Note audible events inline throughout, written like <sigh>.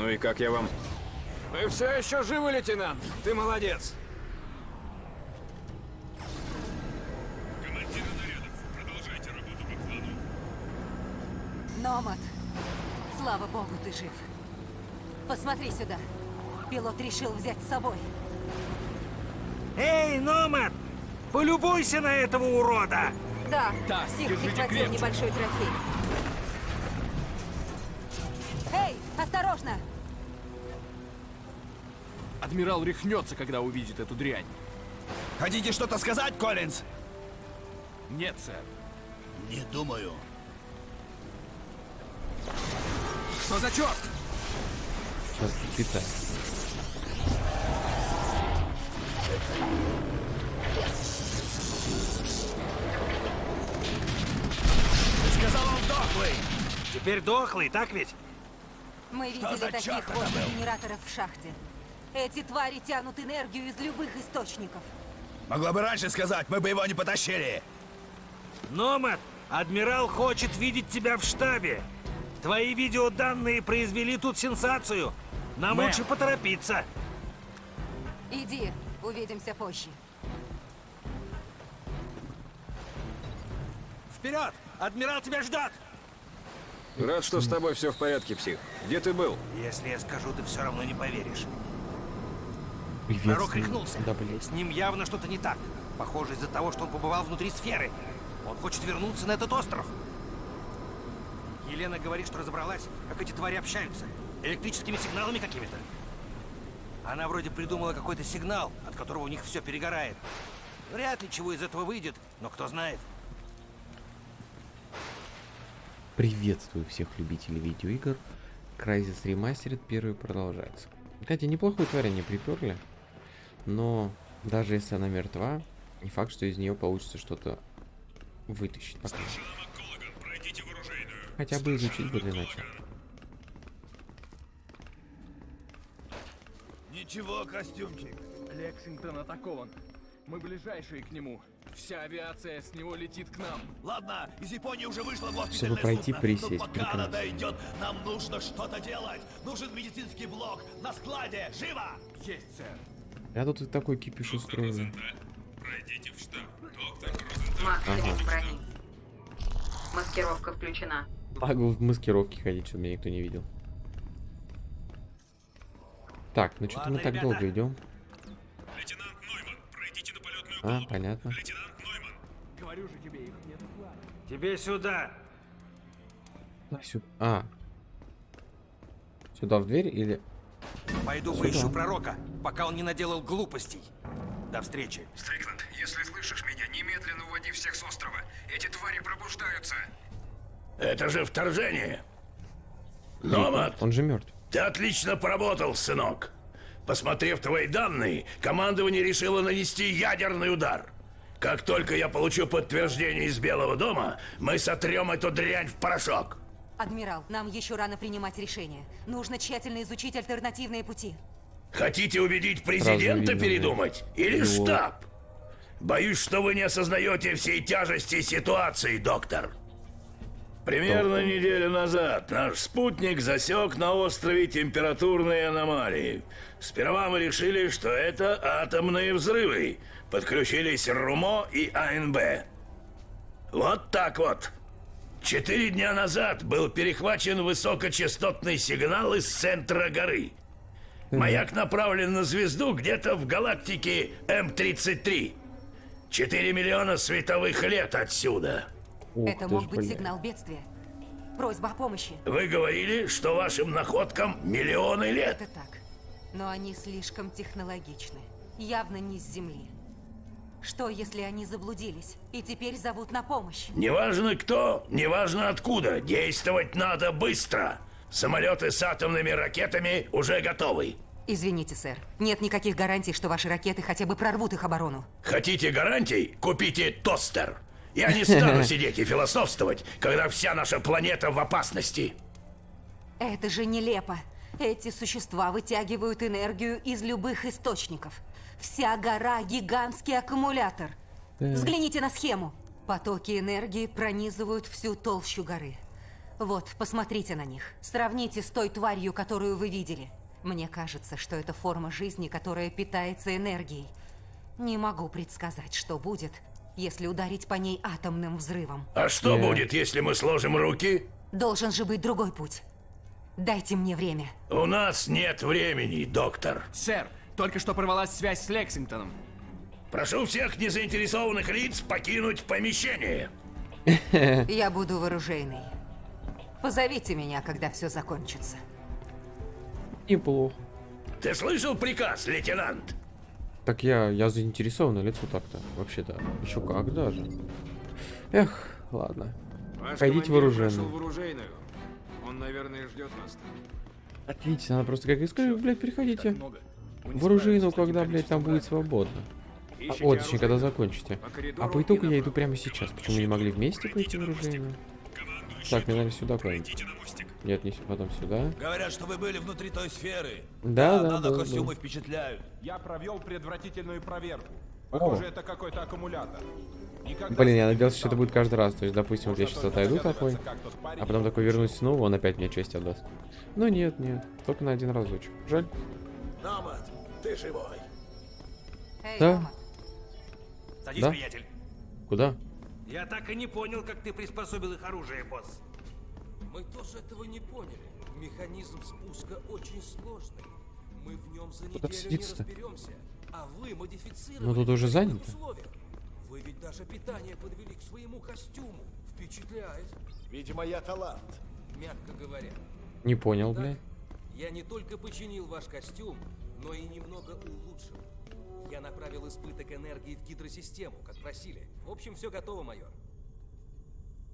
Ну и как я вам? Вы все еще живы, лейтенант? Ты молодец. Командиры нарядов, продолжайте работу по плану. Номад, слава богу, ты жив. Посмотри сюда. Пилот решил взять с собой. Эй, Номад! Полюбуйся на этого урода! Да, Псих держите прихватил небольшой трофей. Адмирал рехнется, когда увидит эту дрянь. Хотите что-то сказать, Коллинз? Нет, сэр. Не думаю. Что за черт? Сейчас питаю. Ты сказал, он дохлый. Теперь дохлый, так ведь? Мы Что видели таких возле был? генераторов в шахте. Эти твари тянут энергию из любых источников. Могла бы раньше сказать, мы бы его не потащили. Номад, адмирал хочет видеть тебя в штабе. Твои видеоданные произвели тут сенсацию. Нам Мэм. лучше поторопиться. Иди, увидимся позже. Вперед! Адмирал тебя ждет! Рад, что с тобой все в порядке, псих. Где ты был? Если я скажу, ты все равно не поверишь. Привет. Пророк рехнулся. Да, блядь. С ним явно что-то не так. Похоже, из-за того, что он побывал внутри сферы. Он хочет вернуться на этот остров. Елена говорит, что разобралась, как эти твари общаются. Электрическими сигналами какими-то. Она вроде придумала какой-то сигнал, от которого у них все перегорает. Вряд ли чего из этого выйдет, но кто знает. Приветствую всех любителей видеоигр. Crysis Remastered первый продолжается. Кстати, неплохую тварь они приперли. Но даже если она мертва, не факт, что из нее получится что-то вытащить пока. Старшина МакКоллаган, пройдите в оружейную. Хотя бы изучить бы для начала. Ничего, костюмчик. Лексингтон атакован. Мы ближайшие к нему. Вся авиация с него летит к нам. Ладно, из Японии уже вышло госпитальное Чтобы пройти, судно, присесть, но пока прекрасно. она дойдет, нам нужно что-то делать. Нужен медицинский блок на складе. Живо! Есть, сэр. Я тут и такой кипиш устроил. Пройдите в штаб. Доктор Розенталь. Максимум брони. Маскировка включена. Могу в маскировке ходить, чтобы меня никто не видел. Так, ну что-то мы так ребята. долго идем. Лейтенант Нойман, пройдите на полетную А, палубу. понятно. Лейтенант Нойман, Говорю же тебе, их нет. Тебе сюда. А, сю- А. Сюда в дверь или... Пойду Сюда. поищу пророка, пока он не наделал глупостей. До встречи. Стрикленд, если слышишь меня, немедленно уводи всех с острова. Эти твари пробуждаются. Это же вторжение. Номад, Он же мертв. ты отлично поработал, сынок. Посмотрев твои данные, командование решило нанести ядерный удар. Как только я получу подтверждение из Белого дома, мы сотрем эту дрянь в порошок. Адмирал, нам еще рано принимать решение. Нужно тщательно изучить альтернативные пути. Хотите убедить президента видно, передумать? Или Его- штаб? Боюсь, что вы не осознаете всей тяжести ситуации, доктор. Примерно неделю назад наш спутник засек на острове температурные аномалии. Сперва мы решили, что это атомные взрывы. Подключились РУМО и АНБ. Вот так вот. Четыре дня назад был перехвачен высокочастотный сигнал из центра горы. Маяк направлен на звезду где-то в галактике М-33. 4 миллиона световых лет отсюда. Ух Это мог ж, быть сигнал бедствия. Просьба о помощи. Вы говорили, что вашим находкам миллионы лет. Это так. Но они слишком технологичны. Явно не с Земли. Что, если они заблудились и теперь зовут на помощь? Неважно кто, неважно откуда, действовать надо быстро. Самолеты с атомными ракетами уже готовы. Извините, сэр. Нет никаких гарантий, что ваши ракеты хотя бы прорвут их оборону. Хотите гарантий? Купите тостер. Я не стану <laughs> сидеть и философствовать, когда вся наша планета в опасности. Это же нелепо. Эти существа вытягивают энергию из любых источников. Вся гора – гигантский аккумулятор. Взгляните на схему. Потоки энергии пронизывают всю толщу горы. Вот, посмотрите на них. Сравните с той тварью, которую вы видели. Мне кажется, что это форма жизни, которая питается энергией. Не могу предсказать, что будет, если ударить по ней атомным взрывом. А что Не. будет, если мы сложим руки? Должен же быть другой путь. Дайте мне время. У нас нет времени, доктор. Сэр, только что порвалась связь с Лексингтоном. Прошу всех незаинтересованных лиц покинуть помещение. <laughs> Я буду вооружейной. Позовите меня, когда все закончится. Неплохо. Ты слышал приказ, лейтенант? Так я, я заинтересованное лицо так-то. Вообще-то. Еще как даже. Эх, ладно. Ваш Пойдите вооруженным. прошел в оружейную. Он, наверное, ждет нас. Отлично, надо просто как искать, блядь, приходите. Много. В таким когда, блядь, там будет свободно. А, о, точнее, когда закончите. А по итогу я иду прямо сейчас. Почему не могли вместе пойти в оружейную? Так, мне надо сюда куда-нибудь. Мостик. Нет, не сюда, потом сюда. Говорят, что вы были внутри той сферы. Да, да, да, костюмы да. впечатляют. Я провел предварительную проверку. Похоже, это какой-то аккумулятор. Никогда Блин, я надеялся, что это будет каждый раз. То есть, допустим, вот я сейчас отойду такой, а потом такой вернусь снова, он опять мне честь отдаст. Ну нет, нет, только на один разочек. Жаль. Намат, ты живой. Эй, Да. Садись, Да? приятель. Куда? Я так и не понял, как ты приспособил их оружие, босс. Мы тоже этого не поняли. Механизм спуска очень сложный. Мы в нем за Куда неделю не разберемся. А вы модифицировали Ну, тут уже занято. Вы ведь даже питание подвели к своему костюму. Впечатляет, Видимо, я талант. мягко говоря. Не понял, блядь. я не только починил ваш костюм, но и немного улучшил. Я направил избыток энергии в гидросистему, как просили. В общем, все готово, майор.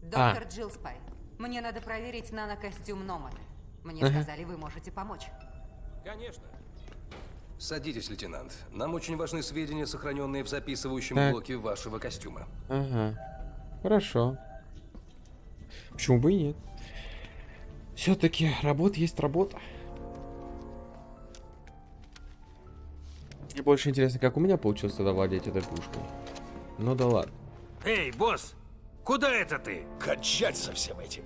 Доктор Джилспай, мне надо проверить нанокостюм Номада. Мне Ага. сказали, вы можете помочь. Конечно. Садитесь, лейтенант. Нам очень важны сведения, сохраненные в записывающем Так. блоке вашего костюма. Ага. Хорошо. Почему бы и нет? Все-таки работа есть работа. Мне больше интересно, как у меня получилось тогда владеть этой пушкой. Ну да ладно. Эй, босс, куда это ты? Кончать со всем этим.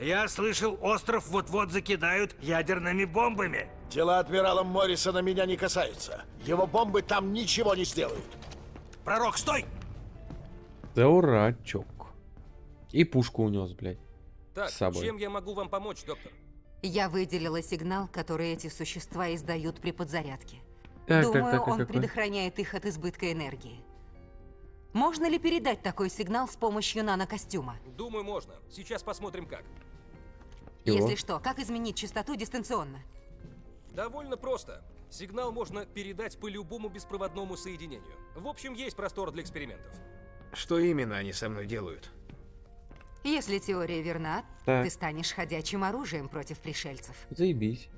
Я слышал, остров вот-вот закидают ядерными бомбами. Дела адмирала Моррисона меня не касаются. Его бомбы там ничего не сделают. Пророк, стой! Дурачок. И пушку унес, блядь. Так, С собой. чем я могу вам помочь, доктор? Я выделила сигнал, который эти существа издают при подзарядке. Так, так, Думаю, так, а он какой? предохраняет их от избытка энергии. Можно ли передать такой сигнал с помощью нанокостюма? Думаю, можно. Сейчас посмотрим как. Его? Если что, как изменить частоту дистанционно? Довольно просто. Сигнал можно передать по любому беспроводному соединению. В общем, есть простор для экспериментов. Что именно они со мной делают? Если теория верна, Так. ты станешь ходячим оружием против пришельцев. Заебись.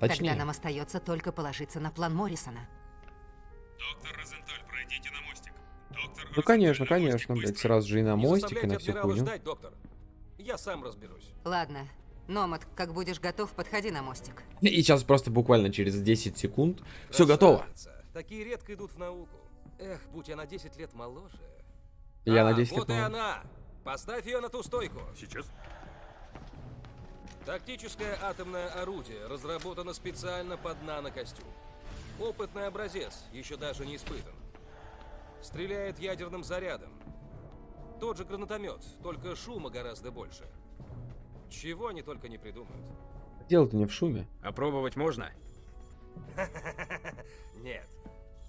Точнее. Тогда нам остается только положиться на план Моррисона. Доктор Розенталь, пройдите на мостик. Доктор Ну конечно, конечно, блядь, сразу же и на мостик, и на всю хуйню. ждать, доктор. Я сам разберусь. Ладно. Номад, как будешь готов, подходи на мостик. И сейчас просто буквально через 10 секунд все готово. Такие редко идут в науку. Эх, будь я на 10 лет моложе. Я а, на 10 вот лет и моложе. она. Поставь ее на ту стойку. Сейчас. Тактическое атомное орудие разработано специально под нанокостюм. Опытный образец, еще даже не испытан. Стреляет ядерным зарядом. Тот же гранатомет, только шума гораздо больше. Чего они только не придумают. Дело-то не в шуме. Опробовать можно? <laughs> Нет.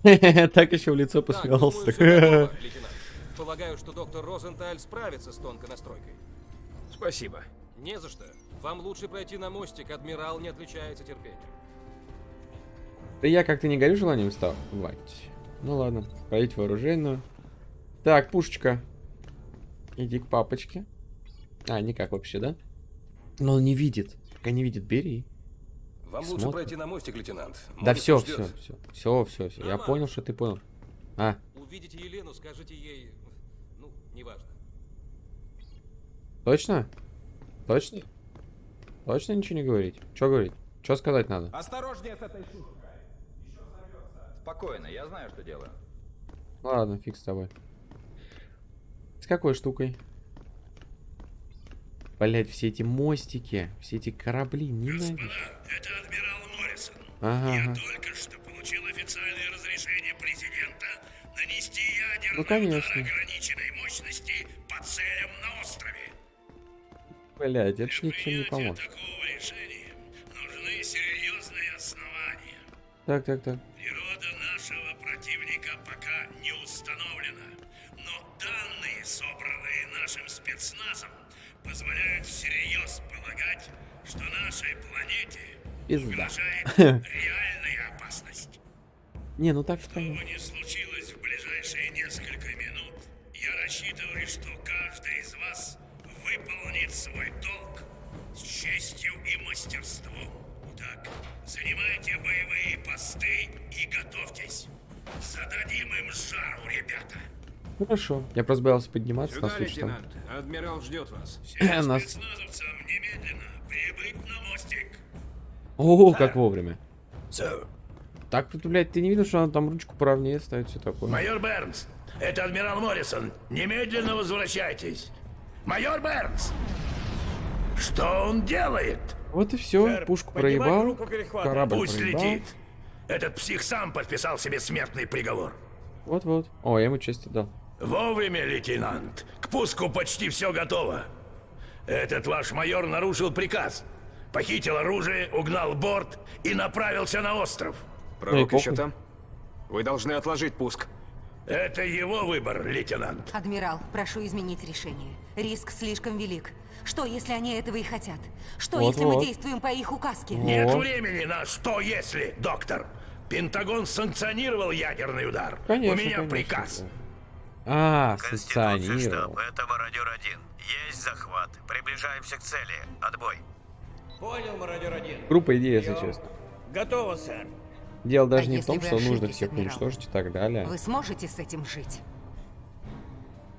<laughs> Так еще в лицо посмеялся. Полагаю, что доктор Розенталь справится с тонкой настройкой. Спасибо. Не за что. Вам лучше пройти на мостик, адмирал не отличается терпением. Да я как-то не горю желанием вставать. Ну ладно, пройти вооруженную. Так, пушечка. Иди к папочке. А, никак вообще, да? Но он не видит. Пока не видит, бери. Вам лучше пройти на мостик, лейтенант. Да Мостик все, все, все, все, все, все. Я понял, что ты понял. А, Увидите Елену, скажите ей... Ну, неважно. точно? Точно? Точно ничего не говорить? Что говорить? Что сказать надо? Осторожнее с этой шуткой. Спокойно, я знаю, что делаю. Ладно, фиг с тобой. С какой штукой? Блять, все эти мостики, все эти корабли, ненавижу. Это адмирал Моррисон. Ага, Я ага. только что получил официальное разрешение президента нанести ядерный Ну, конечно. удар ограниченной мощности по целям на острове. Блять, это ж ничего не поможет. Так, так, так. Природа нашего противника пока не установлена, но данные, собранные нашим спецназом, позволяют всерьез полагать, что нашей планете Пизда. угрожает <laughs> реальная опасность. Не, ну так Что бы ни случилось в ближайшие несколько минут, я рассчитываю, что каждый из вас выполнит свой долг с честью и мастерством. Так, занимайте боевые посты и готовьтесь. Зададим им жару, ребята. Хорошо. Я просто боялся подниматься на Сюда, случай там. лейтенант. Адмирал ждет вас. Нас... Спецназовцам немедленно прибыть на мостик. О, как вовремя. Сэр. Так, тут, блядь, ты не видел, что она там ручку поровнее ставит, все такое. Майор Бернс, это адмирал Моррисон. Немедленно возвращайтесь. Майор Бернс! Что он делает? Вот и все. Пушку проебал. Корабль Пусть проебал. летит. Этот псих сам подписал себе смертный приговор. Вот-вот. О, я ему честь отдал. Вовремя, лейтенант. К пуску почти все готово. Этот ваш майор нарушил приказ. Похитил оружие, угнал борт и направился на остров. Пророк Ну еще там? Вы должны отложить пуск. Это его выбор, лейтенант. Адмирал, прошу изменить решение. Риск слишком велик. Что, если они этого и хотят? Что, Вот, если мы вот. действуем по их указке? Нет Вот. времени на что если, доктор. Пентагон санкционировал ядерный удар. Конечно, У меня конечно, приказ. да. А, санкционировал. штаб, это мародер-1. Есть захват. Приближаемся к цели. Отбой. Понял, мародер один. Группа идея, если честно. Готово, сэр. Дело даже А не в том, что нужно всех адмирал? уничтожить и так далее. Вы сможете с этим жить?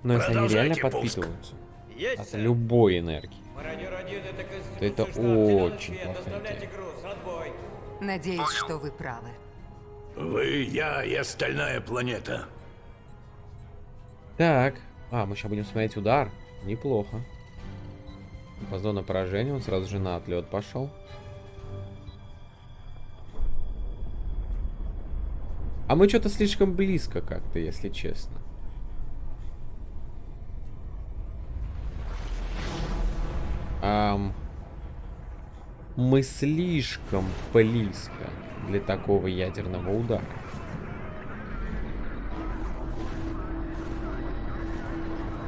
Но если они реально пуск. подпитываются Есть, от сэр. любой энергии, Мародер один, это то это очень плохая. Надеюсь, что вы правы. Вы, я и остальная планета. Так. А, мы сейчас будем смотреть удар. Неплохо. По зоне поражения он сразу же на отлет пошел. А мы что-то слишком близко как-то, если честно. Ам, мы слишком близко для такого ядерного удара.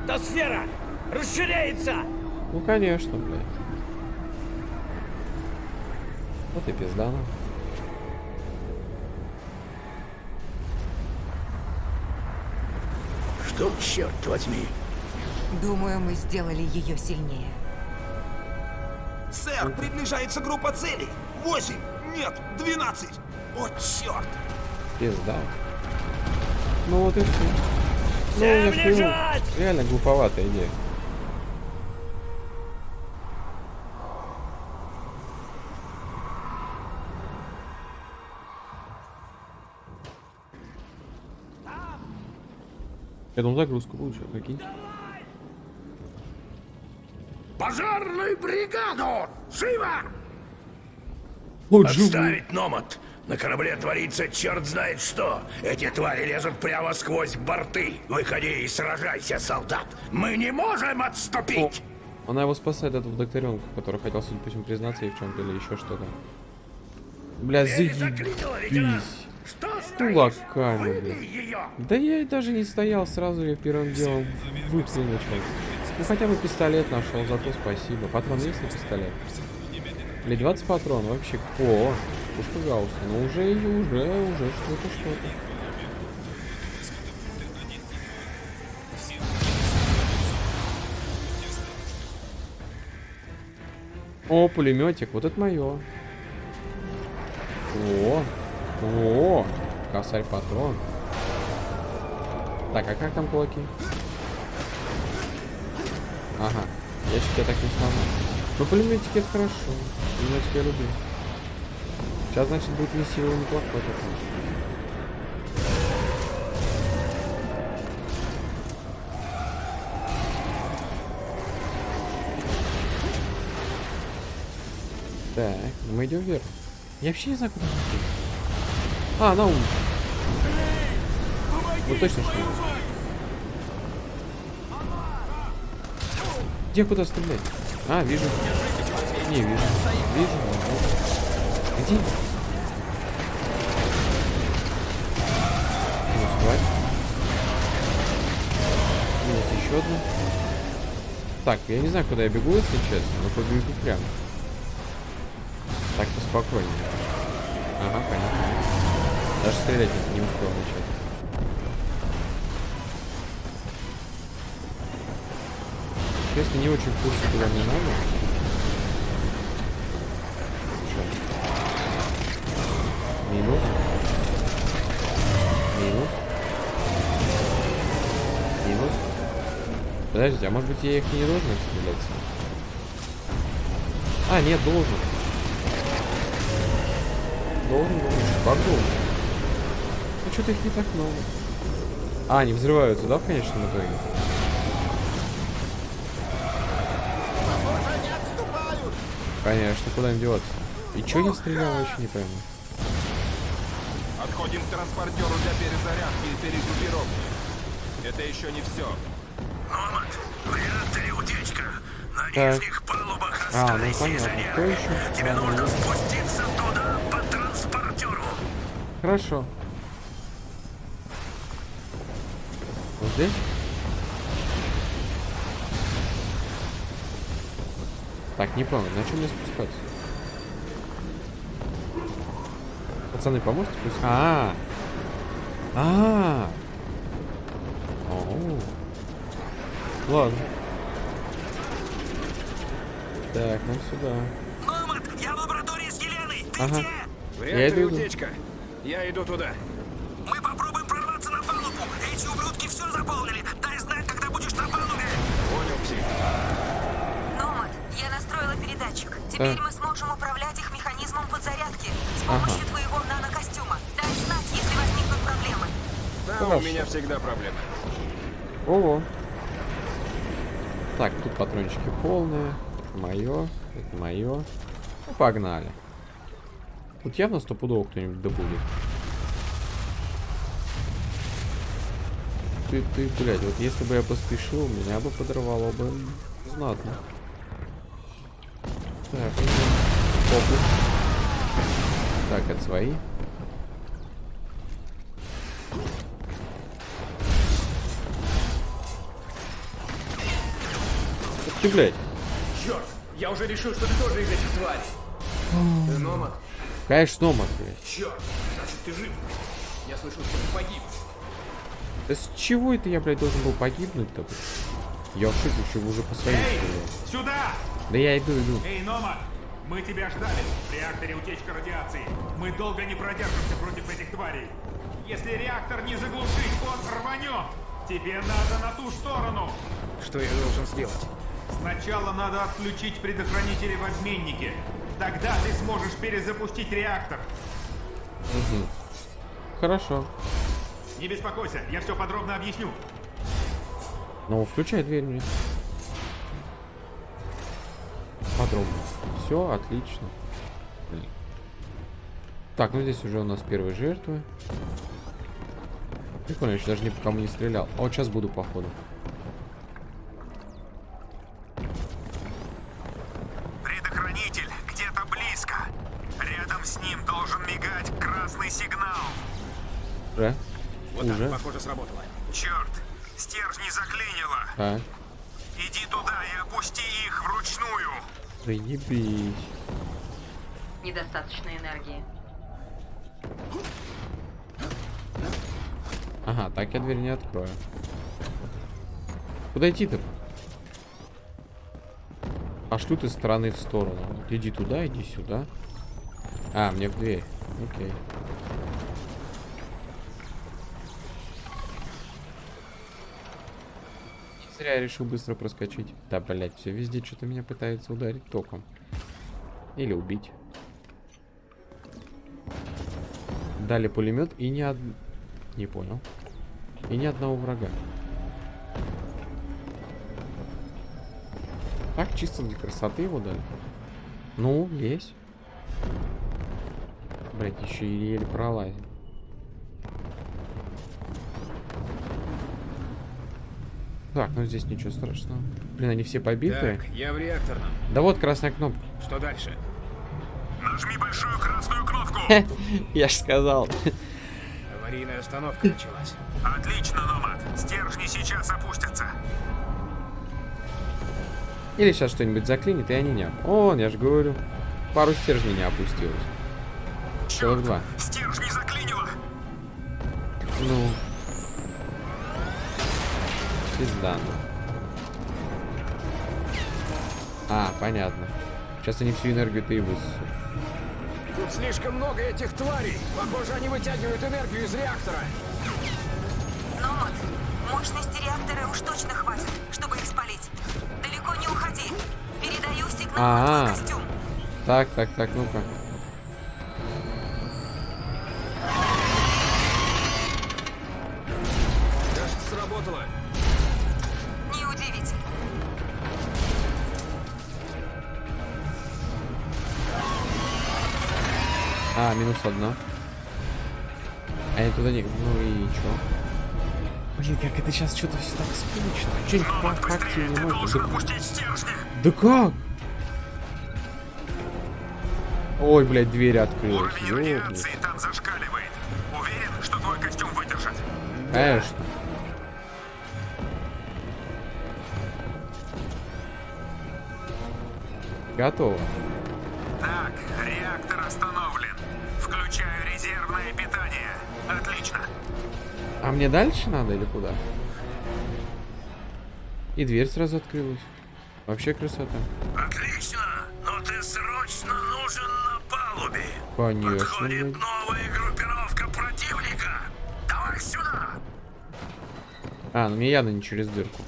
Та сфера расширяется! Ну конечно, блядь. Вот и пизда нам. Что, черт возьми? Думаю, мы сделали ее сильнее. Сэр, приближается группа целей. Восемь, нет, двенадцать. О, черт! Пизда. Ну вот и все. Ну, Всем я лежать! реально глуповатая идея. Я думал, загрузку лучше, прикинь. Пожарную бригаду! Живо! Вот. Отставить номад! На корабле творится черт знает что. Эти твари лезут прямо сквозь борты. Выходи и сражайся, солдат. Мы не можем отступить! Она его спасает, этого докторенка, который хотел, судя по всему, признаться ей в чем-то или еще что-то. Бля, заебись. Что Кулаками, бля. Да я и даже не стоял, сразу я первым делом выплюнул человек. Ну хотя бы пистолет нашел, зато спасибо. Патрон есть на пистолет? Или 20 патрон, вообще. О, пушка Гаусса. Ну уже, уже, уже что-то, что-то. О, пулеметик, вот это мое. О, о, косарь патрон. Так, а как там кулаки? Ага, ящик я так не сломал. Ну, пулеметики это хорошо. Пулеметики я люблю. Сейчас, значит, будет мессиво неплохой такой. Так, мы идем вверх. Я вообще не знаю, куда. А, на улицу. Ну точно что. Где куда стрелять? А, вижу. Не вижу. Вижу. ага. Где? Минус тварь. Минус еще одна. Так, я не знаю, куда я бегу, если честно, но побегу прямо. Так поспокойнее. Ага, понятно. Даже стрелять не успел начать. Честно, не очень в курсе, куда мне надо. Сейчас. Минус. Минус. Минус. Подождите, а может быть я их не должен стрелять? А, нет, должен. Должен, должен. Как должен? Ну что-то их не так много. А, они взрываются, да, в конечном итоге? Конечно, куда им деваться? И чё я стрелял, вообще не пойму. Отходим к транспортеру для перезарядки и перегруппировки. Это еще не все. Номад, в реакторе утечка. На Так. нижних палубах А, ну остались. Кто изоляторы. еще? Тебе А, ну, нужно ну. спуститься туда по транспортеру. Хорошо. Вот здесь? Так, не понял, на чем мне спускаться? Пацаны, поможете пусть? А, а, Оу. Ладно. Так, нам сюда. Номад, я в лаборатории с Еленой. Ты Ага. В Я иду, иду. утечка. Я иду туда. Теперь мы сможем управлять их механизмом подзарядки с Ага. помощью твоего нанокостюма. Дай знать, если возникнут проблемы. Да, Хорошо. у меня всегда проблемы. Ого. Так, тут патрончики полные. Это мое. Это мое. Ну, погнали. Тут явно стопудово кто-нибудь добудет. Ты, ты, блядь, вот если бы я поспешил, меня бы подорвало бы знатно. Так, фокус. Так, это свои. Ты, блядь. Черт, я уже решил, что ты тоже из этих тварей. Ты номад? Конечно, номад, блядь. Черт, значит ты жив. Я слышал, что ты погиб. Да с чего это я, блядь, должен был погибнуть-то? блядь? Я что вы уже по своим стреляли. Сюда! Да я иду, иду. Эй, Номад! Мы тебя ждали. В реакторе утечка радиации. Мы долго не продержимся против этих тварей. Если реактор не заглушить, он рванет. Тебе надо на ту сторону. Что я должен сделать? Сначала надо отключить предохранители в обменнике. Тогда ты сможешь перезапустить реактор. Мгм. Хорошо. Не беспокойся, я все подробно объясню. Ну, включай дверь мне. Подробно. Все, отлично. Блин. Так, ну здесь уже у нас первые жертвы. Прикольно, я еще даже ни по кому не стрелял. А вот сейчас буду, походу. Предохранитель где-то близко. Рядом с ним должен мигать красный сигнал. Уже? Вот уже? так, похоже, сработало. Черт, стержни заклинило. Так. Иди туда и опусти их вручную. Заебись. Недостаточно энергии. Ага, так я дверь не открою. Куда идти-то? Пошлю ты стороны в сторону. Иди туда, иди сюда. А, мне в дверь. Окей. Зря я решил быстро проскочить. Да, блять, все везде что-то меня пытается ударить током. Или убить. Дали пулемет и ни од... Не понял. И ни одного врага. Так, чисто для красоты его дали. Ну, лезь. Блять, еще еле пролазим. Так, ну здесь ничего страшного. Блин, они все побитые. Так, я в реакторном. Да вот красная кнопка. Что дальше? Нажми большую красную кнопку. Я ж сказал. Аварийная остановка началась. Отлично, Номад. Стержни сейчас опустятся. Или сейчас что-нибудь заклинит, и они не... оп- О, я же говорю. Пару стержней не опустилось. Целых два. Стержни заклинило. Ну. Пизда. ну. А, понятно. Сейчас они всю энергию-то и высосут. Тут слишком много этих тварей. Похоже, они вытягивают энергию из реактора. Номад, мощности реактора уж точно хватит, чтобы их спалить. Далеко не уходи. Передаю сигнал А, -а, твой костюм. Так, так, так, ну-ка. А, минус одна. А я туда не... Ну и чё? Блин, как это сейчас что-то все так скучно. Что-нибудь по факту не можно. Да... да как? Ой, блядь, дверь открылась. Там зашкаливает. Уверен, что твой костюм выдержит? Конечно. Готово. А мне дальше надо или куда? И дверь сразу открылась. Вообще красота. Отлично, но ты срочно нужен на палубе. Конечно. Подходит блядь. новая группировка противника. Давай сюда. А, ну мне явно не через дырку.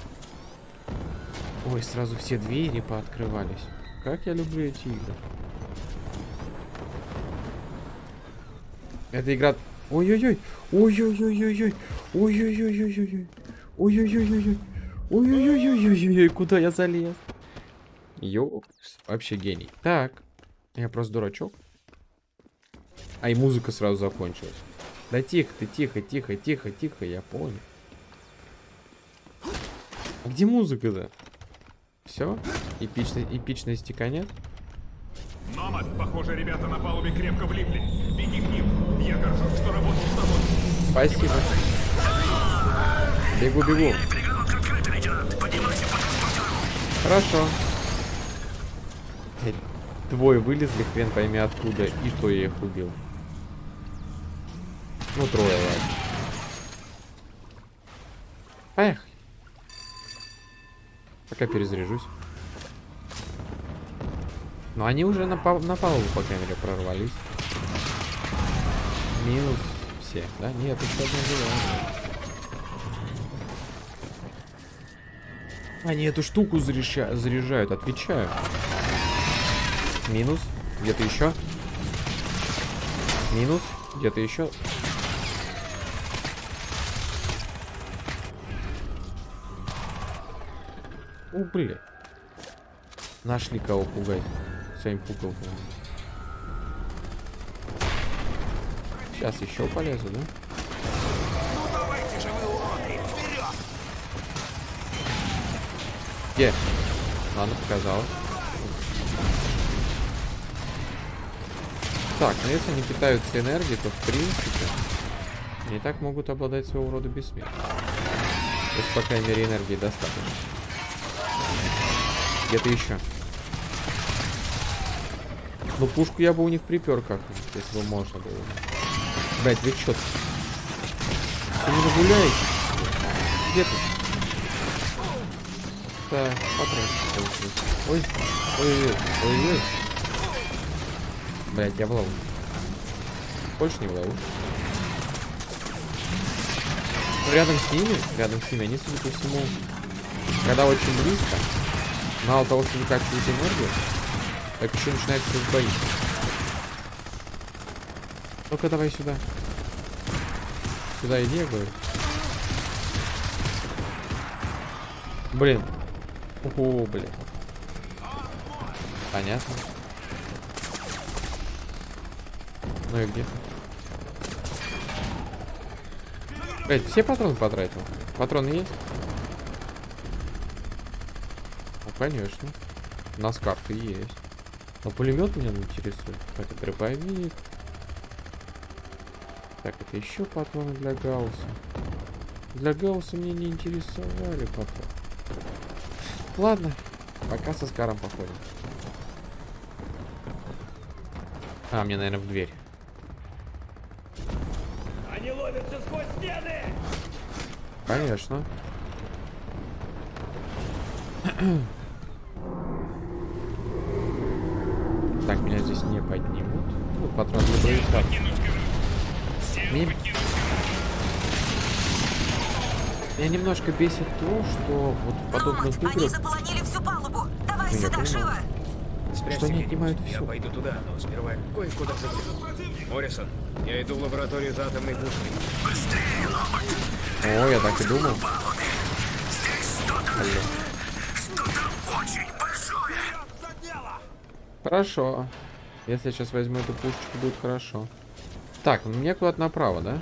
Ой, сразу все двери пооткрывались. Как я люблю эти игры. Эта игра... Ой-ой-ой! Ой-ой-ой-ой-ой! Ой-ой-ой-ой-ой! Ой-ой-ой-ой-ой! Ой-ой-ой-ой-ой-ой! Куда я залез? Ёп, вообще гений. Так, я просто дурачок. А и музыка сразу закончилась. Да тихо ты, тихо, тихо, тихо, тихо, я понял. А где музыка-то? Все? Эпичной, эпичности конец? Номад, похоже, ребята на палубе крепко влипли. Беги к ним. Я горжусь, что. Спасибо. Бегу, бегу. Хорошо. Двое вылезли, хрен пойми откуда, и что я их убил. Ну, трое, ладно. Поехали. Пока перезаряжусь. Но они уже на, пал на палубу, по крайней мере, прорвались. Минус все, да? Нет, еще одна жива. Они эту штуку заряжа- заряжают, отвечаю. Минус. Где-то еще. Минус. Где-то еще. О, блин. Нашли кого пугать. Своим пукалками. Сейчас еще полезу, да? Ну давайте же вы, уроды, вперед! Где? Ладно, показалось. Так, ну если они питаются энергией, то в принципе они и так могут обладать своего рода бессмертием. Если, по крайней мере, энергии достаточно. Где-то еще. Ну, пушку я бы у них припер как-нибудь, если бы можно было. Блять, вы чё? Вы не гуляете? Где ты? Так, потратить. Ой, ой, ой, ой, ой. Блять, я в ловушке. Больше не в ловушке. Ну, рядом с ними, рядом с ними, они, судя по всему, когда очень близко, мало того, что выкачивают энергию, так еще начинается бои. Ну-ка, давай сюда. Сюда иди, я говорю. Блин. О, блин. Понятно. Ну и где? Блять, все патроны потратил? Патроны есть? Ну, конечно. У нас карты есть. Но пулемет меня интересует. Это дробовик. Так, это еще патроны для Гаусса. Для Гаусса мне не интересовали патроны. Ладно, пока со Скаром походим. А, мне, наверное, в дверь. Они ловятся сквозь стены! Конечно. Так, меня здесь не поднимут. Ну, патрон для боевика. Меня... Меня немножко бесит то, что вот в подобных Они играх... заполонили всю палубу. Давай Ну, я сюда, понимаю. живо! Что они отнимают Я все. пойду туда, но сперва кое-куда загляну. Моррисон, я иду в лабораторию за атомной пушкой. О, я так и думал. Алло. Хорошо. Если я сейчас возьму эту пушечку, будет хорошо. Так, мне куда-то направо, да?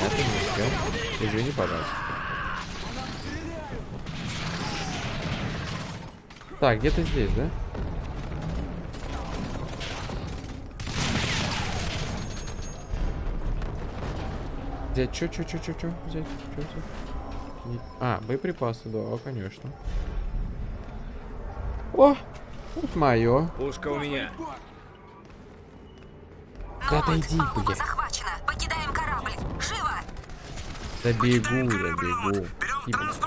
Понятно. Извини, пожалуйста. Так, где-то здесь, да? Взять чё, чё, чё, чё, чё? Взять, чё, взять? А, боеприпасы, да, конечно. О, вот мое. Пушка у меня. Да отойди, блядь. захвачена. Покидаем корабль. Живо! Да бегу, я бегу. И, блядь.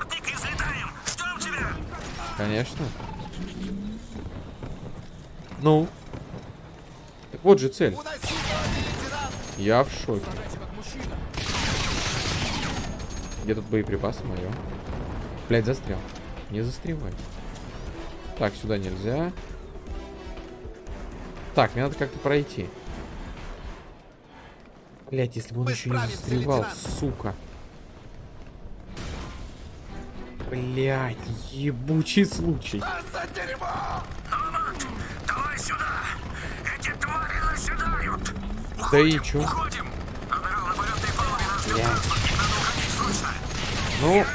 Конечно. Ну. Так вот же цель. Я в шоке. Где тут боеприпасы мое? Блять, застрял. Не застревай. Так, сюда нельзя. Так, мне надо как-то пройти. Блять, если бы он еще не застревал, сука. Блять, ебучий случай. Давай сюда! Эти твари наседают! Да и чё? Блядь. Ну,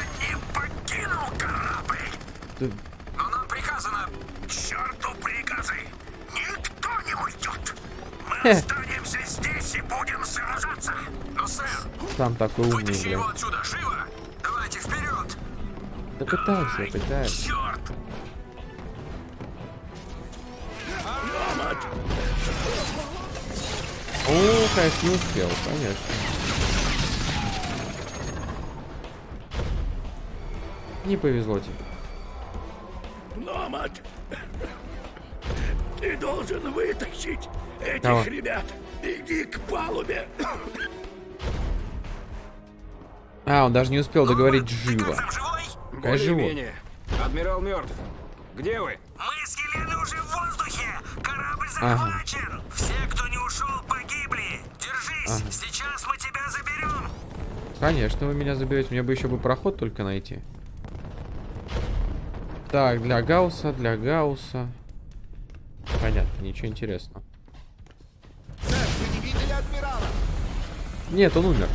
останемся здесь и будем сражаться! Но, сэр, сам такой умный, вытащи его блядь. отсюда, живо! Давайте вперед! Да пытайся, пытайся. Черт! О, конечно, не успел, конечно. Не повезло тебе. Этих Кого? ребят. Иди к палубе. А, он даже не успел договорить живо. Конечно, живой. Адмирал мертв. Где вы? Мы с Еленой уже в воздухе! Корабль Ага. захвачен! Все, кто не ушел, погибли! Держись! Ага. Сейчас мы тебя заберем! Конечно, вы меня заберете. Мне бы еще бы проход только найти. Так, для Гаусса, для Гаусса. Понятно, ничего интересного. Нет, он умер.